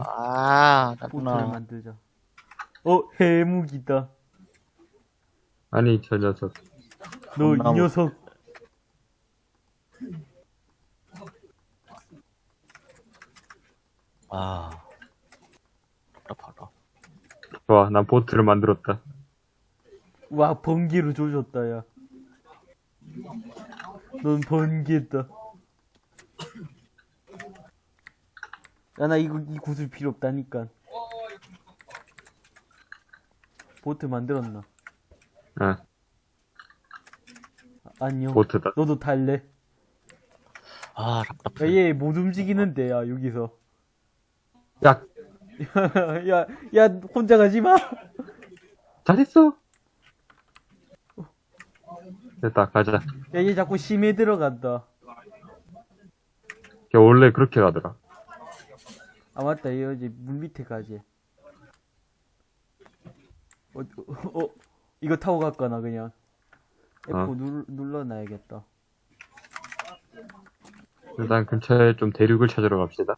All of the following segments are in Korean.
아, 보트를 나구나. 만들자. 어, 해묵이다. 아니, 저 녀석. 너이 감나무. 녀석. 아. 답답하다. 좋아, 난 보트를 만들었다. 와, 번개로 조졌다, 야. 넌 번개다. 야, 나 이거, 이 구슬 필요 없다니까. 보트 만들었나? 응, 아, 안녕. 보트다. 너도 탈래? 아, 야, 답답해. 얘못 움직이는데, 야, 여기서. 야, 야, 야, 혼자 가지 마! 잘했어! 됐다, 가자. 야, 얘 자꾸 심해 들어간다. 걔 원래 그렇게 가더라. 아, 맞다. 얘 어제 물 밑에 가지. 어, 어, 어, 이거 타고 갈거나, 그냥. F 어. 눌, 눌러놔야겠다. 일단 근처에 좀 대륙을 찾으러 갑시다.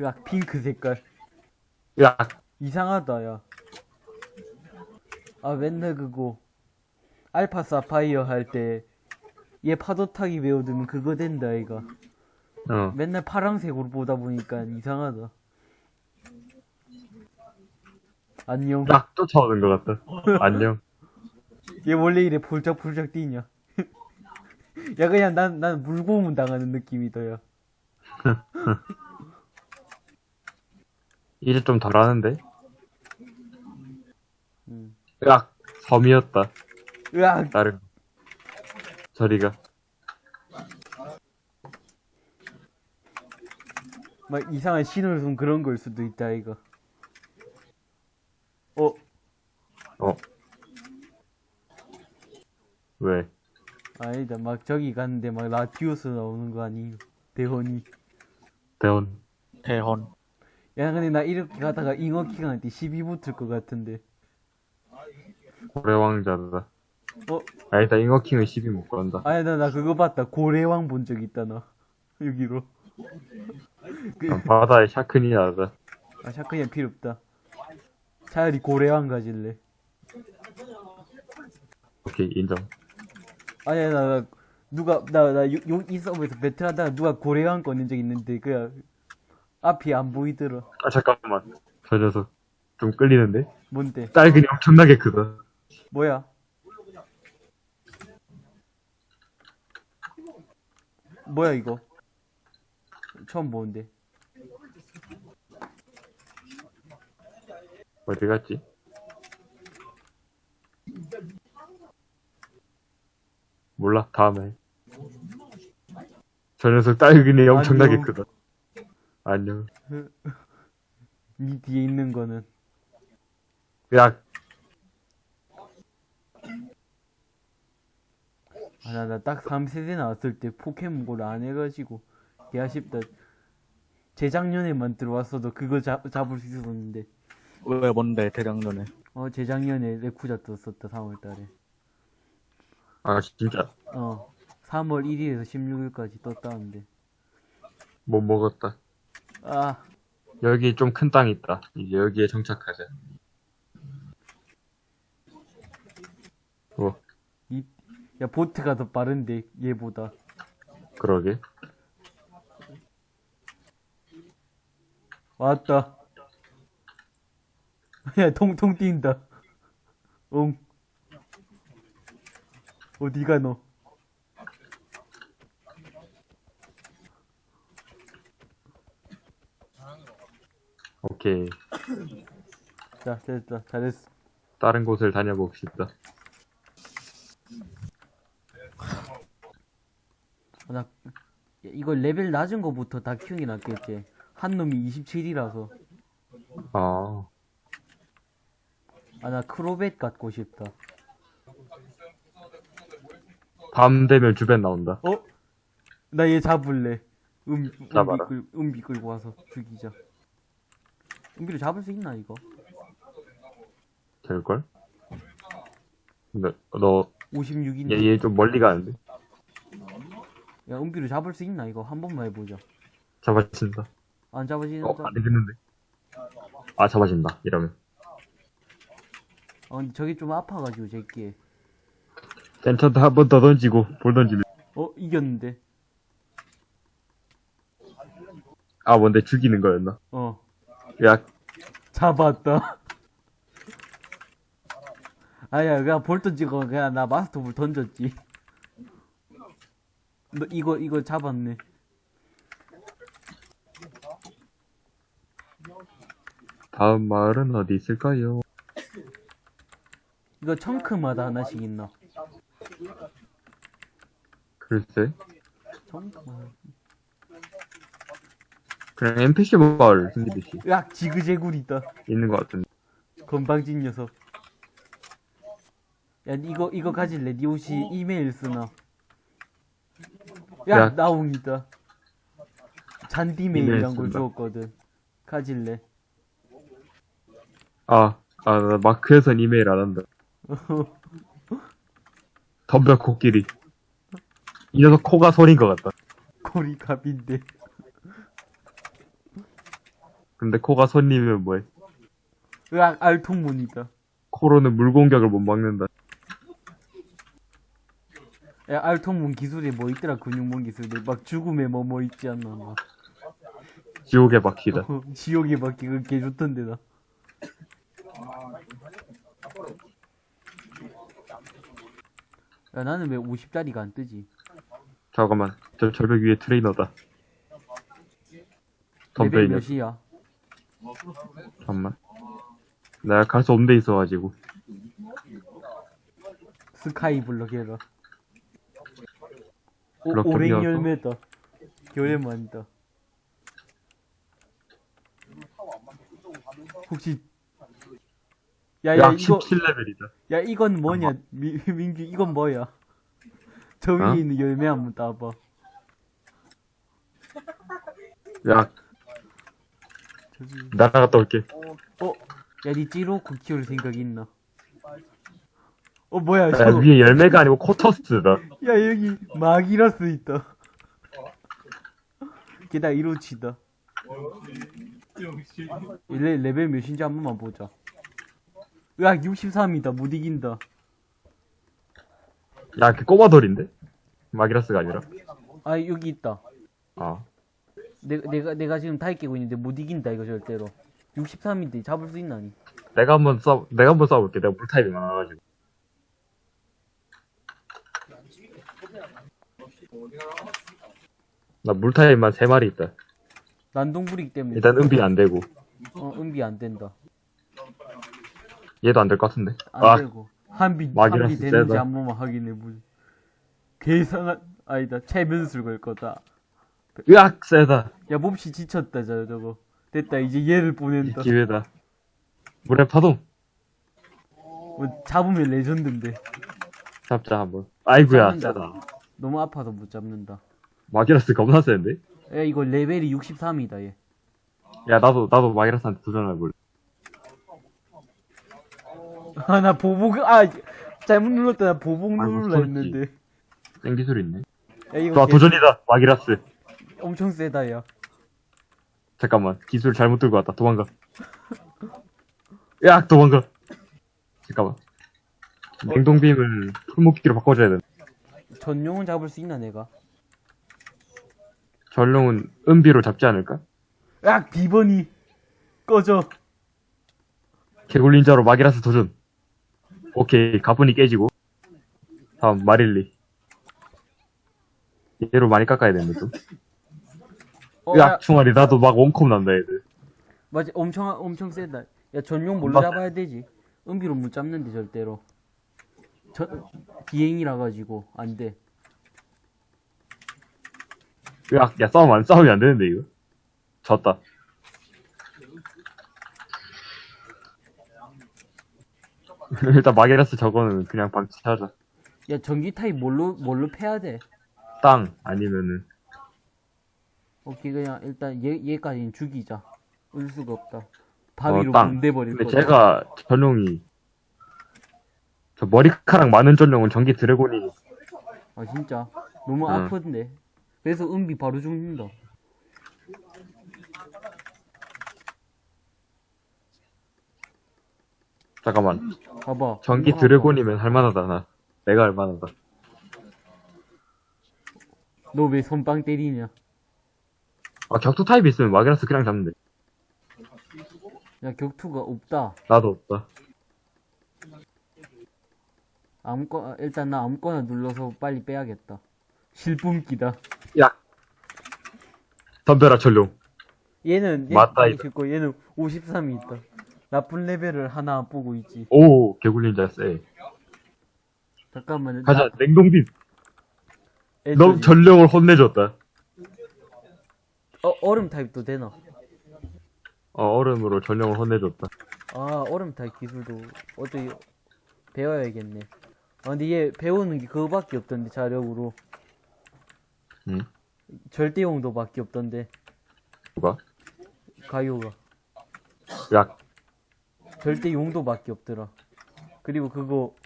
야, 핑크 색깔. 야, 이상하다, 야. 아, 맨날 그거. 알파 사파이어 할 때, 얘 파도 타기 외워두면 그거 된다, 이가. 어. 맨날 파랑색으로 보다 보니까 이상하다. 안녕. 딱 쫓아오는 것 같다. 안녕. 얘 원래 이래 폴짝폴짝 뛰냐? 야, 그냥 난, 난 물고문 당하는 느낌이다, 야. 이제 좀 덜하는데? 음. 야, 섬이었다. 으악! 다른. 저리가. 막 이상한 신호를 준 그런 걸 수도 있다, 이거. 어, 어. 왜? 아니다. 막 저기 갔는데 막 라티오스 나오는 거 아니? 대헌이. 대원. 대헌. 야, 근데 나 이렇게 가다가 잉어킹한테 시비 붙을 것 같은데. 고래 왕자다. 어, 아, 일단 잉어킹은 시비 못 건다. 아니, 나, 나 그거 봤다. 고래왕 본 적 있다, 나. 여기로. 그, 난 바다의 샤크니아다. 아, 샤크니아 필요 없다. 차라리 고래왕 가질래. 오케이, 인정. 아니야, 나, 나 누가, 나, 나, 요, 요, 이 서버에서 배틀하다가 누가 고래왕 꺼낸 적 있는데, 그냥, 앞이 안 보이더라. 아, 잠깐만. 저 녀석. 좀 끌리는데? 뭔데? 딸근이 엄청나게 크다. 뭐야? 뭐야, 이거? 처음 보는데. 어디 갔지? 몰라, 다음에. 저 녀석 딸근이 엄청나게. 크다. 안녕. 니 뒤에 있는 거는. 야, 아, 나, 나 딱 3세대 나왔을 때 포켓몬고를 안 해가지고, 개 아쉽다. 재작년에만 들어왔어도 그거 잡, 잡을 수 있었는데. 왜, 뭔데, 대장년에. 어, 재작년에 레쿠자 떴었다, 3월 달에. 아, 진짜. 어, 3월 1일에서 16일까지 떴다는데. 못 먹었다. 아, 여기 좀 큰 땅 있다. 이제 여기에 정착하자. 뭐, 이, 야, 보트가 더 빠른데, 얘보다. 그러게. 왔다. 야, 통통 뛴다. 응. 어디가 너? 오케이. 자, 됐다. 잘했어. 다른 곳을 다녀봅시다. 나, 야, 이거 레벨 낮은 거부터 다 키우는 게 낫겠지. 한 놈이 27이라서. 아, 아, 나 크로벳 갖고 싶다. 밤 되면 주변 나온다. 어? 나 얘 잡을래. 음, 음비. 끌, 음비 끌고 와서 죽이자. 음비를 잡을 수 있나, 이거? 될걸? 근데, 너, 56인데. 얘, 얘좀 멀리 가는데? 야 은비로 잡을 수 있나 이거 한 번만 해보자 잡아진다. 안 잡아지는 어, 거? 안 되겠는데. 아, 잡아진다. 이러면. 아 근데 저게 좀 아파가지고 제끼 괜찮다. 한번 더 던지고, 볼 던지면. 어 이겼는데 아, 뭔데 죽이는 거였나? 어 야, 잡았다 아야 그냥 볼 던지고 그냥 나 마스터 볼 던졌지 너 이거 이거 잡았네. 다음 마을은 어디 있을까요? 이거 청크마다 하나씩 있나? 글쎄. 그냥 NPC 마을 생기듯이 야 지그재굴이다. 있는 것 같은데. 건방진 녀석. 야 이거 이거 가질래? 니 혹시 이메일 쓰나 야 야. 나 옹이다 잔디메일이란 이메일 걸. 주었거든 가질래 아, 아, 나 마크에선 이메일 안 한다. 덤벼, 코끼리. 이 녀석 코가 소린 것 같다. 고리갑인데 근데 코가 손이면 뭐해? 으악 알통문이다 코로는 물 공격을 못 막는다. 야 알통문 기술에 뭐 있더라 근육문 기술에 막 죽음에 뭐 뭐 있지 않나 막 지옥에 박히다. 어, 지옥에 밖에 그개 좋던데 나 야, 나는 왜 50짜리가 안 뜨지? 잠깐만, 저 절벽 위에 트레이너다. 있는. 몇이야? 잠깐만. 내가 갈수 없는 데 있어가지고. 스카이 블럭 해라. 오, 덤벼서? 열매다. 겨울만이다. 혹시 야야 약 이거 17레벨이다. 야 이건 뭐냐 미, 민규 이건 뭐야? 저 위에 어? 있는 열매 한번 따봐. 야, 저기 날아갔다 올게. 어? 야 니 찌로코 키울 생각 있나? 어 뭐야 야, 위에 열매가 아니고 코터스다. 야 여기 마기라스 있다 게다가 이로치다 레, 레벨 몇인지 한 번만 보자 으악 63이다 못 이긴다 야, 그 꼬마돌인데? 마기라스가 아니라. 아 여기 있다 아. 내가 내가 내가 지금 다이 깨고 있는데 못 이긴다 이거 절대로 63인데 잡을 수 있나니 내가 한번 싸, 내가 한번 싸워볼게. 내가 물타입이 많아가지고. 나 물타입만 세 마리 있다. 난동불이기 때문에 일단 은비 안 되고. 어 은비 안 된다 얘도 안 될 것 같은데. 안 아, 되고 한비 한비 되는지 세다. 한 번만 확인해 보자 계산한 아니다 최변술 걸 거다 으악, 세다. 야 몹시 지쳤다 저 저거 됐다 이제 얘를 이 보낸다 기회다. 물의 파동. 뭐, 잡으면 레전드인데 잡자, 한번. 아이구야. 세다. 너무 아파서 못 잡는다 마기라스 겁나 세는데? 야 이거 레벨이 63이다 얘 야, 나도, 나도 마기라스한테 도전해볼래. 아 나 보복 아 잘못 눌렀다 나 보복 누르려 쏠지. 했는데 땡 기술 있네. 야 이거 좋아, 개- 도전이다, 마기라스. 엄청 세다 야 잠깐만, 기술 잘못 들고 왔다. 도망가. 야, 도망가. 잠깐만. 냉동빔을 풀목기로 바꿔줘야 돼. 전용은 잡을 수 있나 내가 전룡은 은비로 잡지 않을까? 야 비번이 꺼져 개굴린자로 마기라스 도전. 오케이, 가분이 깨지고. 다음, 마릴리. 얘로 많이 깎아야 되는데, 좀. 어, 야, 야, 충아리, 나도 막 원컵 난다, 얘들. 맞아 엄청 엄청 세다 야 전용 뭘로. 잡아야 되지 은비로 못 잡는데 절대로 저 비행이라 가지고 안 돼 야, 야, 싸움 안 싸우면 안 되는데, 이거. 졌다. 일단 마게라스 저거는 그냥 방치하자. 야 전기 타입 뭘로 뭘로 패야 돼 땅 아니면은 오케이 그냥 일단 얘 얘까지는 죽이자 을 수가 없다 바위로 어, 땅. 근데 거다 제가 전용이 저 머리카락 많은 전용은 전기 드래곤이 아 진짜 너무 응. 아픈데 그래서 은비 바로 죽는다. 잠깐만. 봐봐. 전기 드래곤이면 할만하다, 나. 내가 할만하다. 너 왜 손빵 때리냐? 아, 격투 타입 있으면 마기라스 그냥 잡는데. 야, 격투가 없다. 나도 없다. 아무거나, 일단 나 아무거나 눌러서 빨리 빼야겠다. 실뿜기다. 야! 덤벼라, 전룡. 얘는, 얘 맞다, 있고 얘는 53이 있다. 나쁜 레벨을 하나 안 보고 있지. 오, 개굴린자 쎄. 잠깐만. 가자, 냉동빔. 애들이- 너 전령을 혼내줬다. 어, 얼음 타입도 되나? 어, 얼음으로 전령을 혼내줬다. 아, 얼음 타입 기술도 어떻게 배워야겠네. 아, 근데 얘 배우는 게 그거밖에 없던데, 자력으로. 응? 절대용도밖에 없던데, 누가? 가요가. 야, 절대 용도밖에 없더라. 그리고 그거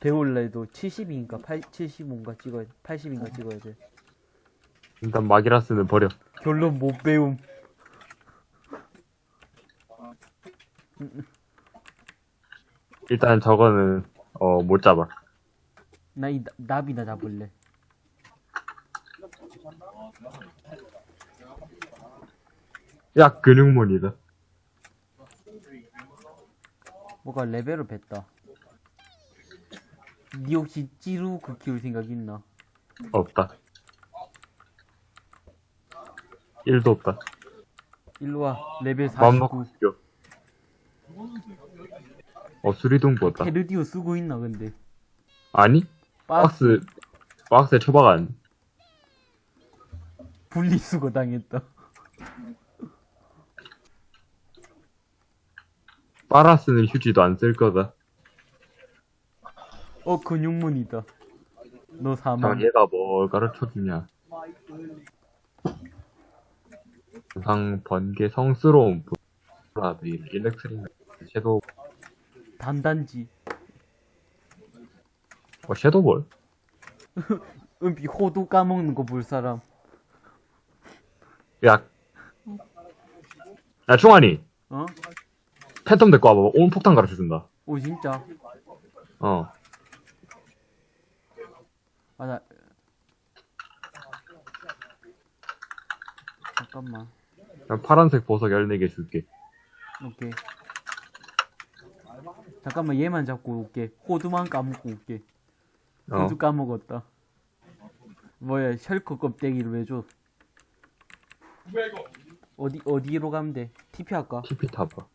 배울래도 70인가 8, 75인가 찍어야 돼. 80인가 찍어야 돼. 일단 마기라스는 버려. 결론 못 배움. 일단 저거는, 어, 못 잡아. 나 이 나비나 잡을래. 야, 근육몬이다. 뭐가 레벨을 뺐다. 니 혹시 찌루 그 키울 생각 있나? 없다. 1도 없다. 일로와 레벨 마음 놓고 49. 죽여. 어, 수리동 부었다. 헤르디오 쓰고 있나 근데? 아니? 박스 박스, 박스에 처박안. 분리수거 당했다. 빨아쓰는 휴지도 안 쓸 거다. 어 근육문이다. 너 자, 사망. 얘가 뭘 가르쳐 주냐. 상 번개 성스러운 브라드 일렉트릭 섀도우 단단지. 어 섀도우볼 은비 호두 까먹는 거 볼 사람. 야. 야 충환이 어? 팬텀 데리고 와봐 온 폭탄 가르쳐 준다 오 진짜? 어 아 나. 잠깐만. 그냥 파란색 보석 14개 줄게 오케이. 잠깐만 얘만 잡고 올게. 호두만 까먹고 올게. 어 호두 까먹었다. 뭐야 셜크 껍데기를 왜 줘? 어디 어디로 가면 돼? TP 할까? TP 타봐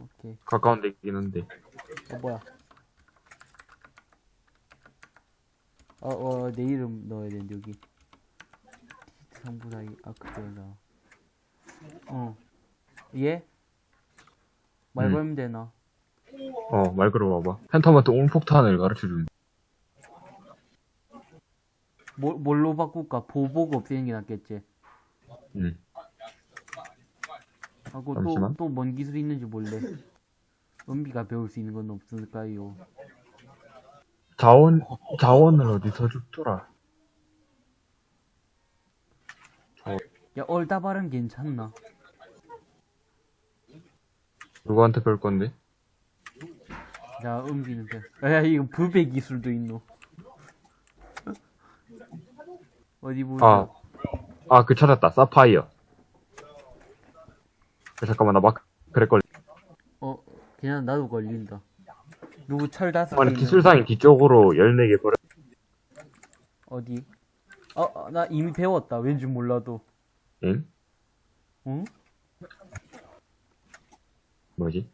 오케이. 가까운 데 있긴 한데 어 뭐야? 어어 내 이름 넣어야 되는데 여기. 디지트 상부사이 아크데나. 어. 얘? 말 음. 걸면 되나? 어 말 걸어봐봐 팬텀한테 온 폭탄을 가르쳐 준다 뭐, 뭘로 바꿀까? 보복 없애는 게 낫겠지. 응 하고 잠시만. 또또 뭔 기술이 있는지 몰래. 은비가 배울 수 있는 건 없을까요? 자원 자원을 어디서 줬더라 야 얼다발은 괜찮나? 누구한테 별 건데 자 은비는 배. 야 이거 불배 기술도 있노. 어디 보자. 아 아 그 찾았다 사파이어 야, 잠깐만 나 막 그랬걸 어 그냥 나도 걸린다. 누구 철 다섯 아니 기술상이 뒤쪽으로 14개 버려 어디? 어, 어, 나 이미 배웠다. 왠지 몰라도. 응? 응? 뭐지?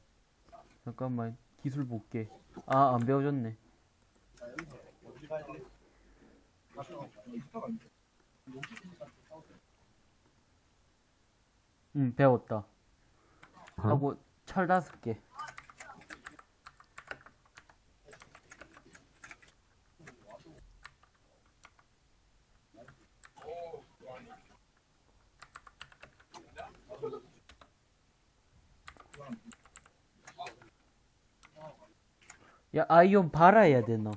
잠깐만. 기술 볼게. 아, 안 배워줬네. 응, 배웠다. 어? 하고, 철 다섯 개. 야, 아이온 발아야 되나?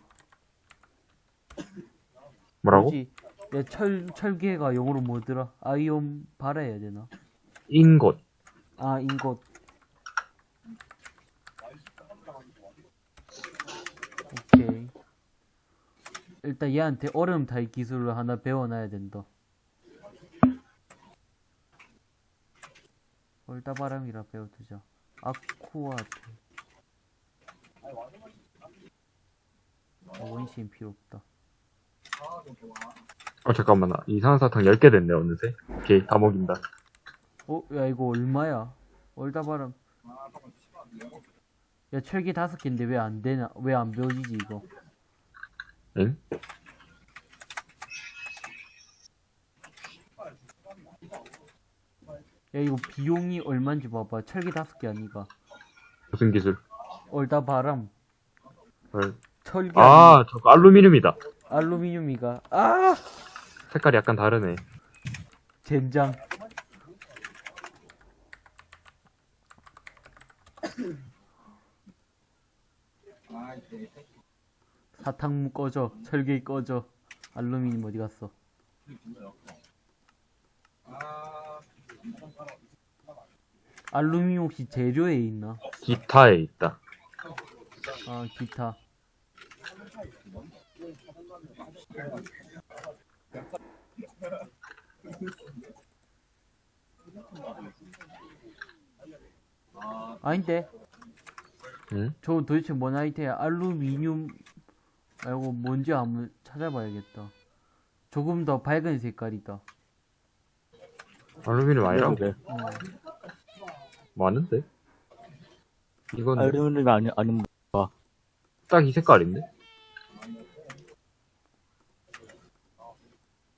뭐라고? 굳이 야, 철, 철개가 영어로 뭐더라? 아이온 바라 해야 되나? 인곳. 아, 인got. 오케이. 일단 얘한테 얼음 타입 기술을 하나 배워놔야 된다. 얼다바람이라 배워두자. 아쿠아트. 어, 원시인 필요 없다. 어, 잠깐만. 나 이상한 사탕 10개 됐네, 어느새. 오케이, 다 먹인다. 어, 야, 이거 얼마야? 얼다바람. 야, 철기 다섯 개인데 왜 안 되나? 왜안 배워지지, 이거? 응? 야, 이거 비용이 얼마인지 봐봐. 철기 다섯 개 아니가? 무슨 기술? 얼다바람. 헐. 철기 아, 저거 알루미늄이다. 아니 알루미늄이가. 아! 색깔이 약간 다르네. 젠장. 사탕무 꺼져. 철기 꺼져. 알루미늄 어디 갔어? 알루미늄 혹시 재료에 있나? 기타에 있다. 아, 기타. 아닌데? 응? 저 도대체 뭔 아이템이야? 알루미늄 말고 뭔지 한번 찾아봐야겠다. 조금 더 밝은 색깔이다. 알루미늄 아니라고? 그래. 어. 많은데? 이건 알루미늄이 아니, 아닌, 딱이 색깔인데?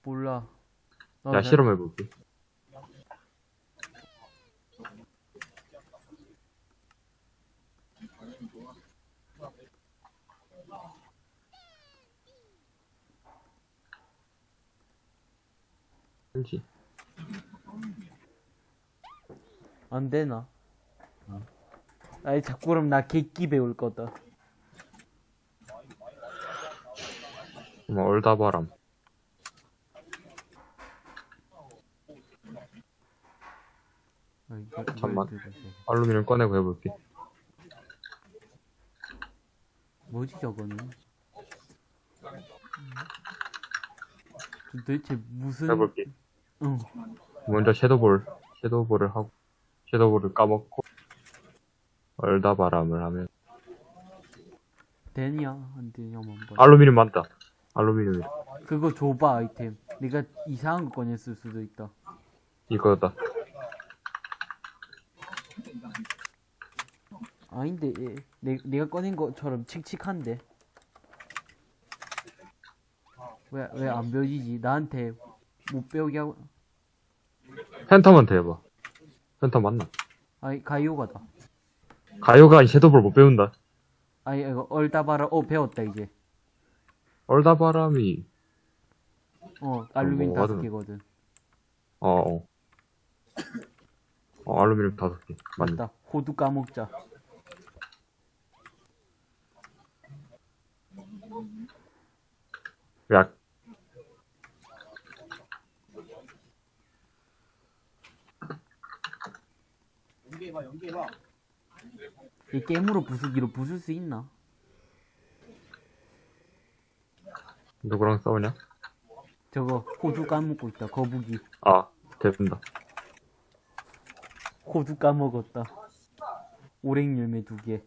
몰라. 나 야, 잘- 실험해볼게. 그렇지. 안 되나? 아이 자꾸 그럼 나 객기 배울 거다. 뭐, 얼다바람. 아, 이거- 잠만. 알루미늄 꺼내고 해볼게. 뭐지 저거는? 저 도대체 무슨? 해볼게. 응. 먼저 섀도볼, 섀도볼을 하고, 섀도볼을 까먹고, 얼다바람을 하면, 되냐 안 되냐 한번 봐. 알루미늄 많다. 알루미늄이 그거 줘봐 아이템. 내가 이상한 거 꺼냈을 수도 있다. 이거다. 아닌데 얘, 내, 내가 꺼낸 것처럼 칙칙한데. 왜 왜안 배워지지? 나한테 못 배우게 하고. 팬텀한테 해봐. 팬텀 맞나? 아이 가이오가다. 가요가 이 섀도볼 못 배운다. 아이 이거 얼다바라. 어 배웠다 이제. 얼다바람이, 어 알루미늄 뭐 다섯 하든. 개거든. 어, 어. 어, 알루미늄 다섯 개. 맞네. 맞다. 호두 까먹자. 약, 이 게임으로 부수기로 부술 수 있나? 누구랑 싸우냐? 저거 호두 까먹고 있다. 거북이. 아, 된다. 호두 까먹었다. 오랭 열매 두 개.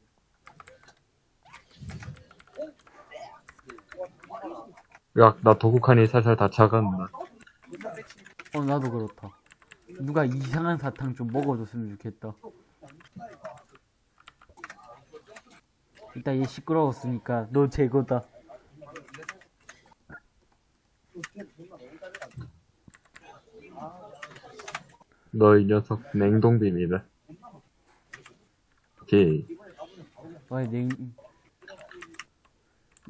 야, 나 도구칸이 살살 다 차간다. 어 나도 그렇다. 누가 이상한 사탕 좀 먹어줬으면 좋겠다. 일단 얘 시끄러웠으니까 너 제거다. 너 이 녀석 냉동빔이다. 오케이. 와 냉.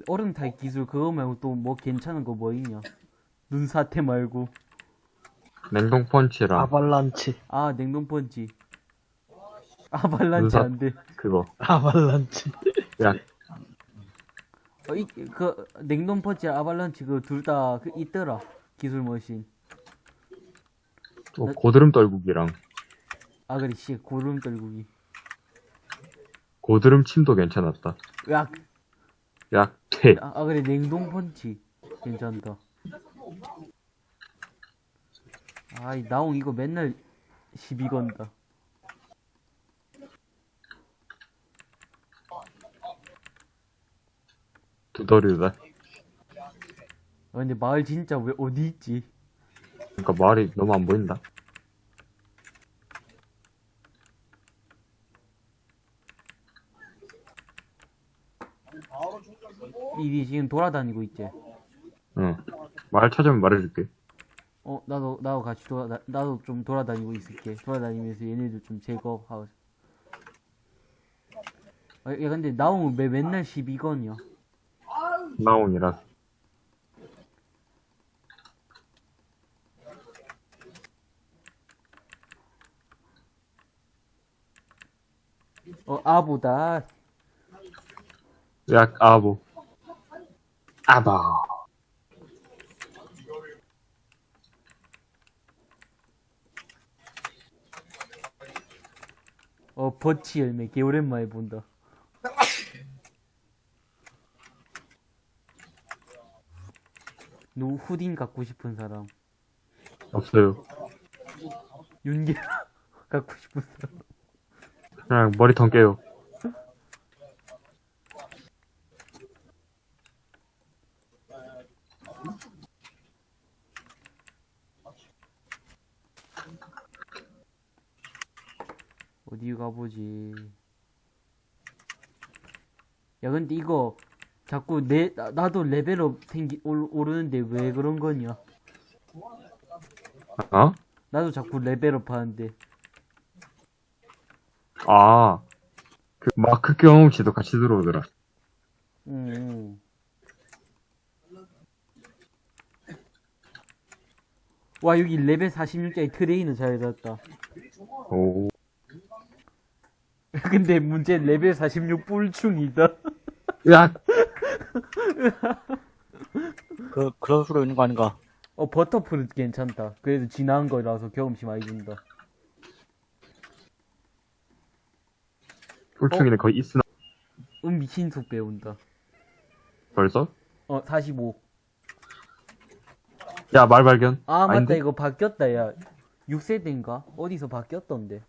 얼음 타입 기술 그거 말고 또 뭐 괜찮은 거 뭐 있냐? 눈사태 말고. 냉동 펀치랑 아발란치, 아 냉동 펀치. 아발란치 눈사- 안 돼. 그거. 아발란치. 야, 어, 이, 그, 냉동 펀치, 아발란치, 그, 둘 다, 그, 있더라. 기술 머신. 또 고드름 떨구기랑 아, 그래, 씨, 고름 떨구기. 고드름 침도 괜찮았다. 으악! 야, 퇴. 아, 아, 그래, 냉동 펀치. 괜찮다. 아이, 나옹 이거 맨날 시비 건다. 두더리다. 아, 근데 마을 진짜 왜, 어디 있지? 그러니까 말이 너무 안 보인다. 이리 지금 돌아다니고 있지? 응. 말 찾으면 말해줄게. 어, 나도, 나도 같이 돌아, 나도 좀 돌아다니고 있을게. 돌아다니면서 얘네들 좀 제거하고. 아, 야, 근데 나옹은 왜 맨날 12건이야? 나온이라. 어, 아보다. 야, 아보. 아바. 어, 버치 열매. 개 오랜만에 본다. 누 후딘 갖고 싶은 사람. 없어요. 윤계 갖고 싶은 사람. 그냥 머리통 깨요. 어디 가보지. 야, 근데 이거 자꾸 내, 나, 나도 레벨업 생기, 올, 오르는데 왜 그런 거냐? 어? 나도 자꾸 레벨업 하는데. 아. 그 마크 경험치도 같이 들어오더라. 응, 응. 와, 여기 레벨 46짜리 트레이너 잘 잡았다. 오. 근데 문제 레벨 46 뿔충이다. 야, 그, 그럴 수도 있는 거 아닌가? 어, 버터풀은 괜찮다. 그래도 지나은 거라서 경험치 많이 준다. 꿀충이는 거의 있으나 음, 미친 속 배운다. 벌써? 어, 45. 야, 말 발견. 아, 맞다. 아닌데? 이거 바뀌었다, 야. 6세대인가? 어디서 바뀌었던데.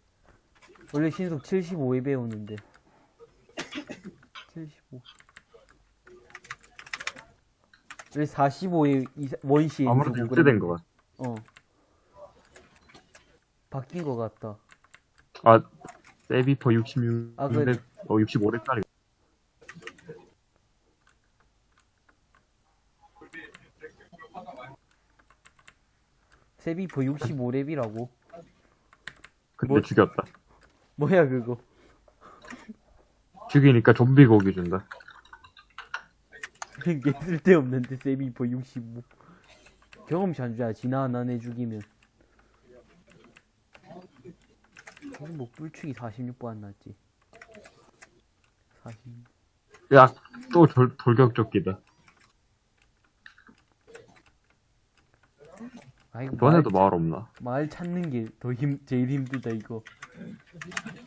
원래 신속 75에 배우는데. 75. 왜 45에 원시에 아무래도 6대 된거 같아. 어. 바뀐 거 같다. 아, 세비퍼 66. 아, 그래. 어, 65렙짜리. 세비포 65렙이라고. 근데 뭐- 죽였다. 뭐야, 그거. 죽이니까 좀비 고기 준다. 게 쓸데없는데, 세비포 65. 경험치 안 줘야 지나 안 하네 죽이면. 뭐, 뿔축이 46번 안 났지. 46. 야, 또 돌, 돌격조끼다. 아, 이거 이번에도 말, 마을 없나? 말 찾는 게 더 힘, 제일 힘들다, 이거.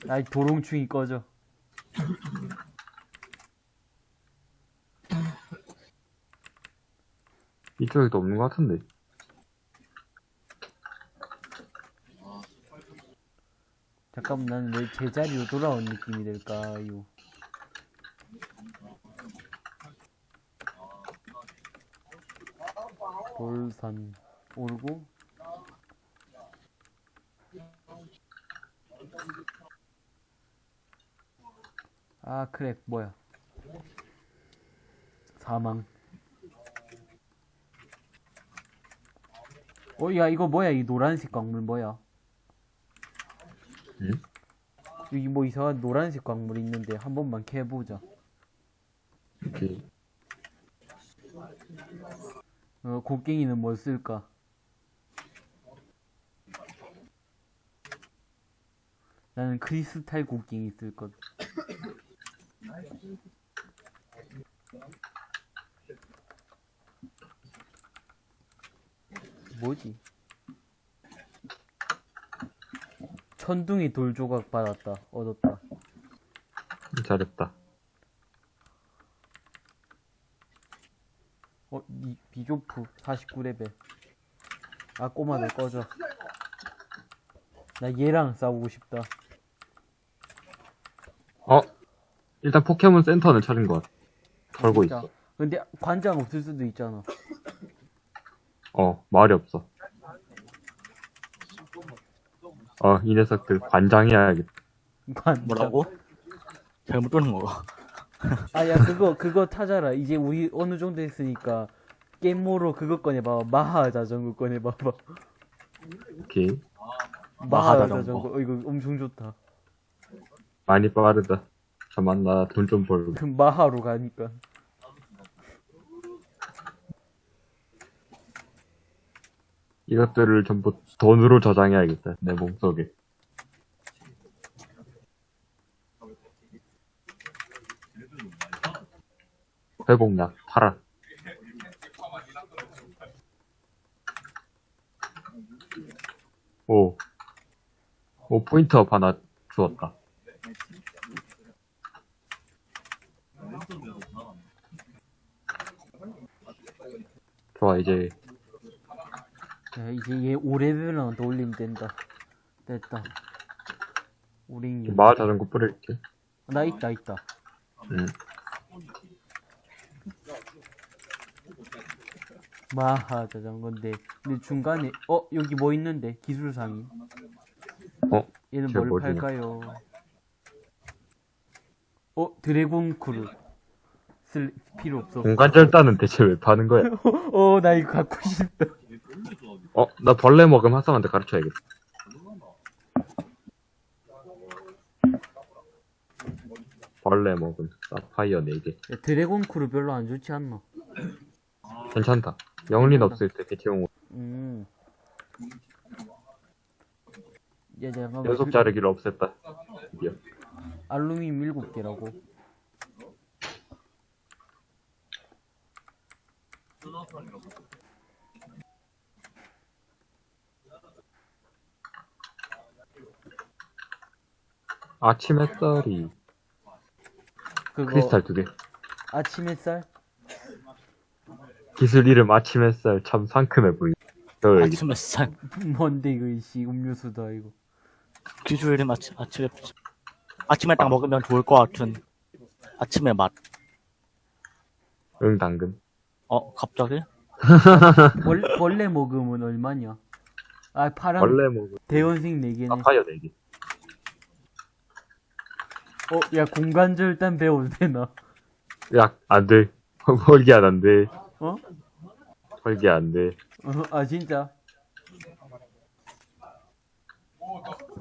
아이, 도롱충이 꺼져. 이쪽에도 없는 것 같은데. 잠깐만, 나는 왜 제자리로 돌아온 느낌이 들까요? 돌산 오르고 아 크랙 뭐야 사망 어야 이거 뭐야 이 노란색 광물 뭐야 응? 여기 뭐 이상한 노란색 광물 있는데 한 번만 캐보자 이렇게. 어, 곡괭이는 뭐 쓸까? 나는 크리스탈 곡괭이 쓸 것. 뭐지? 천둥이 돌 조각 받았다. 얻었다. 잘했다. 어, 이, 비조프 49레벨. 아, 꼬마들 꺼져. 나 얘랑 싸우고 싶다. 어? 일단 포켓몬 센터는 찾은 것 같아. 걸고 진짜. 있어. 근데 관장 없을 수도 있잖아. 어, 말이 없어. 어, 이 녀석들 관장해야겠다. 관장. 뭐라고? 잘못 들은 거. 아, 야, 그거, 그거 타자라. 이제 우리 어느 정도 했으니까, 게임모로 그거 꺼내봐. 마하 자전거 꺼내봐봐. 오케이. 마하 마하 자전거. 자전거. 어, 이거 엄청 좋다. 많이 빠르다. 잠만, 나 돈 좀 벌고. 그 마하로 가니까. 이것들을 전부 돈으로 저장해야겠다. 내 몸속에. 회복약 팔아. 오. 오, 포인트업 하나 주었다. 좋아, 이제 야, 이제 얘 5레벨만 더 올리면 된다. 됐다. 우리 마을 자전거 뿌릴게. 나 있다, 있다. 응. 마하 자전거인데. 근데 중간에, 어, 여기 뭐 있는데? 기술상이. 어? 얘는 쟤뭘 뭐지? 팔까요? 어, 드래곤 크루. 쓸 필요 없어. 공간 절단은 대체 왜 파는 거야? 어, 나 이거 갖고 싶다. 어, 나 벌레 먹음 핫삼한테 가르쳐야겠다. 벌레 먹음, 사파이어 4개. 야, Dragon Claw 별로 안 좋지 않나? 괜찮다. 역린 없을 때 대체용으로 음. 야, 잠깐만. 연속 자르기를 없앴다. 드디어. 알루미늄 7개라고. 아침 햇살이 그거 크리스탈 2개. 아침 햇살? 기술 이름 아침 햇살 참 상큼해 보이. 아침 햇살. 뭔데 이거 이씨 음료수다 이거. 기술 이름 아침, 아침에, 아침에 딱 먹으면 좋을 것 같은 아침의 맛. 응 당근. 어, 갑자기? 벌, 벌레 먹으면 얼마냐? 아 파랑 벌레 먹음 대원생 4개네. 사파이어 4개. 어, 야 공간절단 배워도 되나? 야, 안 돼. 헐기야 안 돼. 어? 헐기 안 돼. 어, 아 진짜?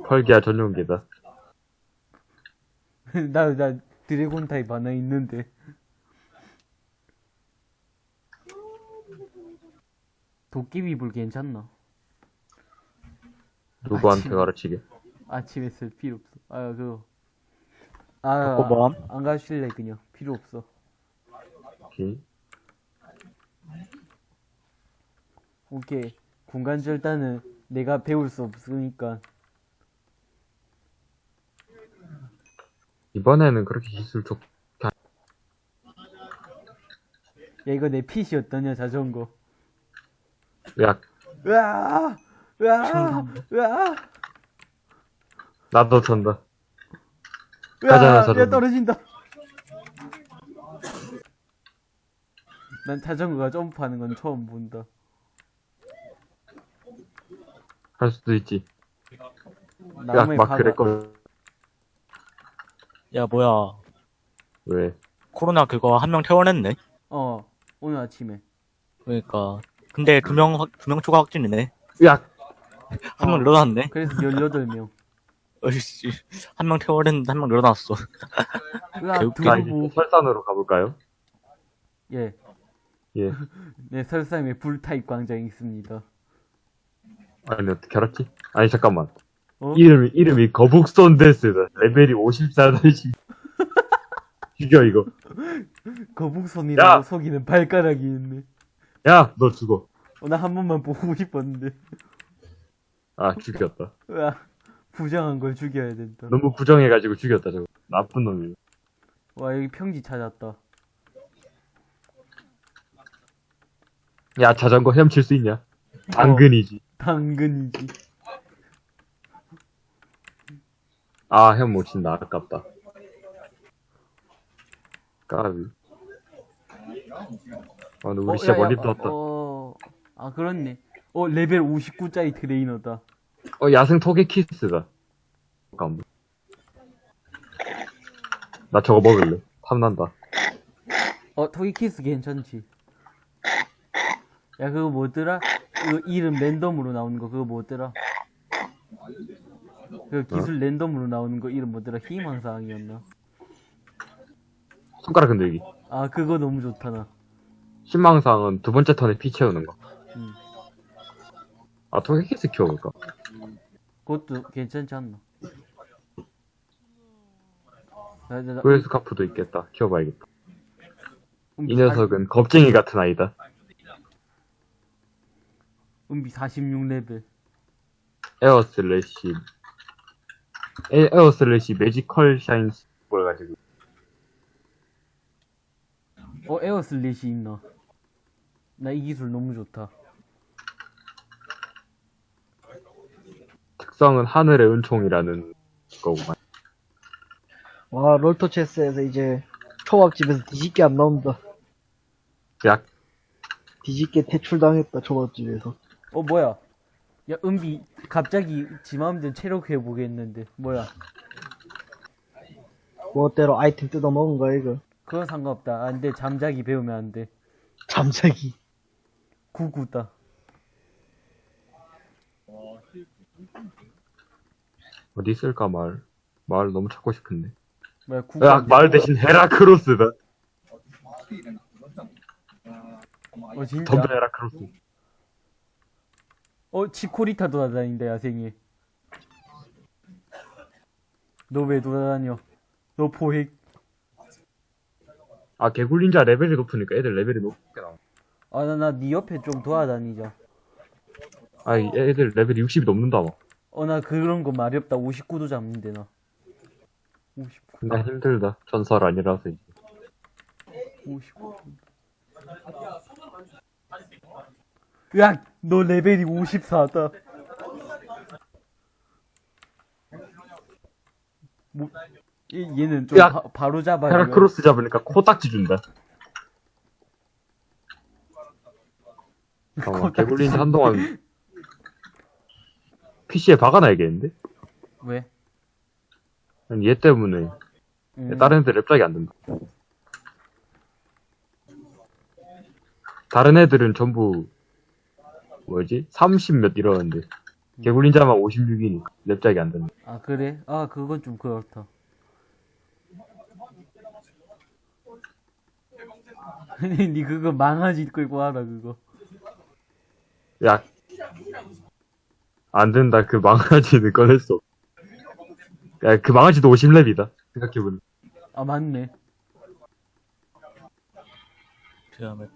헐기야 전용기다. 나, 나 드래곤 타입 하나 있는데. 도깨비 불 괜찮나? 누구한테 아침- 가르치게? 아침에 쓸 필요 없어. 아, 그거. 아, 뭐함? 안 가실래, 그냥. 필요 없어. 오케이. 오케이. 공간 절단은 내가 배울 수 없으니까. 이번에는 그렇게 기술 좋, 야, 이거 내 핏이었더냐, 자전거. 야, 으아! 으아! 으아! 나도 전다. 가잖아, 으아! 자전거. 야, 떨어진다. 난 자전거가 점프하는 건 처음 본다. 할 수도 있지. 야, 나무에 막 박아. 그랬거든. 야, 뭐야. 왜? 코로나 그거 한 명 퇴원했네? 어, 오늘 아침에. 그러니까. 근데 두 명, 확- 두명 추가 확진이네. 야, 한명 어. 늘어났네. 그래서 18명. 어이씨. 한명 퇴원했는데 한 명 늘어났어. 으아, 개웃기네. 나 이제 두부. 설산으로 가볼까요? 예. 예. 네, 설사임에 불타입 광장이 있습니다. 아니, 어떻게 알았지? 아니, 잠깐만. 어? 이름이, 이름이 거북손데스다. 레벨이 54다, 죽여, 이거. 거북손이라고 야! 속이는 발가락이 있네. 야, 너 죽어. 어, 나 한 번만 보고 싶었는데. 아, 죽였다. 으아, 부정한 걸 죽여야 된다. 너무 부정해가지고 죽였다, 저거. 나쁜 놈이. 와, 여기 평지 찾았다. 야, 자전거 헤엄칠 수 있냐? 당근이지. 당근이지. 아, 헤엄 못 친다. 아깝다. 까비. 아, 근데 우리 어, 진짜 야, 야, 멀리 어, 떴다. 어, 아, 그렇네. 어, 레벨 59짜리 트레이너다. 어, 야생 토게키스다. 잠깐만. 나 저거 먹을래. 탐난다. 어, 토게키스 괜찮지. 야, 그거 뭐더라? 그 이름 랜덤으로 나오는 거, 그거 뭐더라? 그 기술 랜덤으로 나오는 거 이름 뭐더라? 희망사항이었나? 손가락 흔들기. 아, 그거 너무 좋다, 나. 신망상은 두 번째 턴에 피 채우는 거. 음. 아, 토개 키스 키워볼까? 그것도 괜찮지 않나? 나, 나, 나, 그레스 카프도 있겠다. 키워봐야겠다. 이 녀석은 겁쟁이 같은 아이다. 은비 46레벨. 에어 슬래시. 에, Air Slash Magical Shine 뭘 가지고. 어, Air Slash 있나? 나 이 기술 너무 좋다. 특성은 하늘의 은총이라는 거구만. 와, 롤토체스에서 이제 초밥집에서 뒤집게 안 나온다. 약, 뒤집게 퇴출당했다, 초밥집에서. 어, 뭐야? 야, 은비, 갑자기 지 마음대로 체력 회복했는데, 뭐야? 뭐대로 아이템 뜯어 먹은 거야, 이거. 그건 상관없다. 안 돼, 잠자기 배우면 안 돼. 잠자기. 구구다. 어디 있을까, 말. 말 너무 찾고 싶은데. 뭐야, 구구. 야, 말 대신 헤라크로스다. 어, 진짜? 덤벼 헤라크로스. 어, 치코리타 돌아다닌다, 야생이. 너 왜 돌아다녀? 너 포획. 아, 개굴린자 레벨이 높으니까 애들 레벨이 나와. 아, 나, 나, 니 옆에 좀 돌아다니자. 아, 이 애들 레벨이 60이 넘는다, 막. 어, 나 그런 거 말이 없다. 59도 잡는데, 나. 59, 나 힘들다. 전설 아니라서 이제. 59. 야, 너 레벨이 54다. 뭐, 얘, 얘는 좀 야, 바, 바로 잡아야 헤라크로스 잡으니까 코딱지 준다. 잠깐만, 개굴린자 한동안 PC에 박아놔야겠는데? 왜? 아니, 얘 때문에 음, 다른 애들 랩작이 안 된다. 다른 애들은 전부 뭐지? 30 몇 이러는데 개굴린자만 56이니까 랩작이 안 된다. 아, 그래? 아, 그건 좀 그렇다. 니 그거 망아지 끌고 와라, 그거. 야, 안 된다. 그 망아지는 꺼낼 수 없어. 야, 그 망아지도 50렙이다. 생각해보니. 아, 맞네. 그 다음에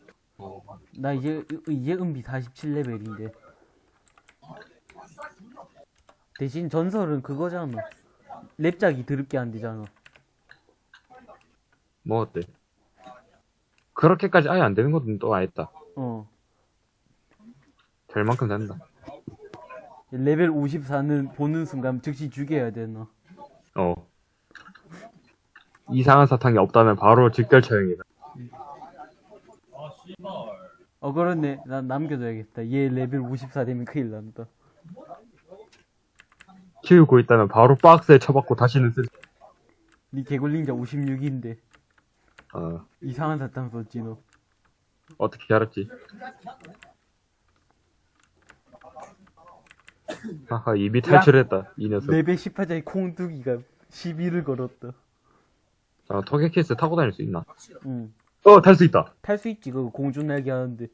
나 이제, 이제 은비 47레벨인데. 대신 전설은 그거잖아. 랩작이 드럽게 안 되잖아. 뭐 어때? 그렇게까지 아예 안 되는 것도 또 아했다. 어. 될 만큼 된다. 레벨 54는 보는 순간 즉시 죽여야 되나. 어. 이상한 사탕이 없다면 바로 즉결 처형이다. 어, 그렇네. 난 남겨둬야겠다. 얘 레벨 54 되면 큰일 난다. 키우고 있다면 바로 박스에 쳐박고 다시는 쓸, 니 개굴린자 56인데. 어, 이상한 사탕 썼지, 너. 어떻게 알았지? 하하, 이미 탈출했다, 이 녀석. 레벨 18짜리 콩두기가 시비를 걸었다. 자, 토게키스 타고 다닐 수 있나? 응. 어, 탈 수 있다. 탈 수 있지, 그거 공중 날개 하는데.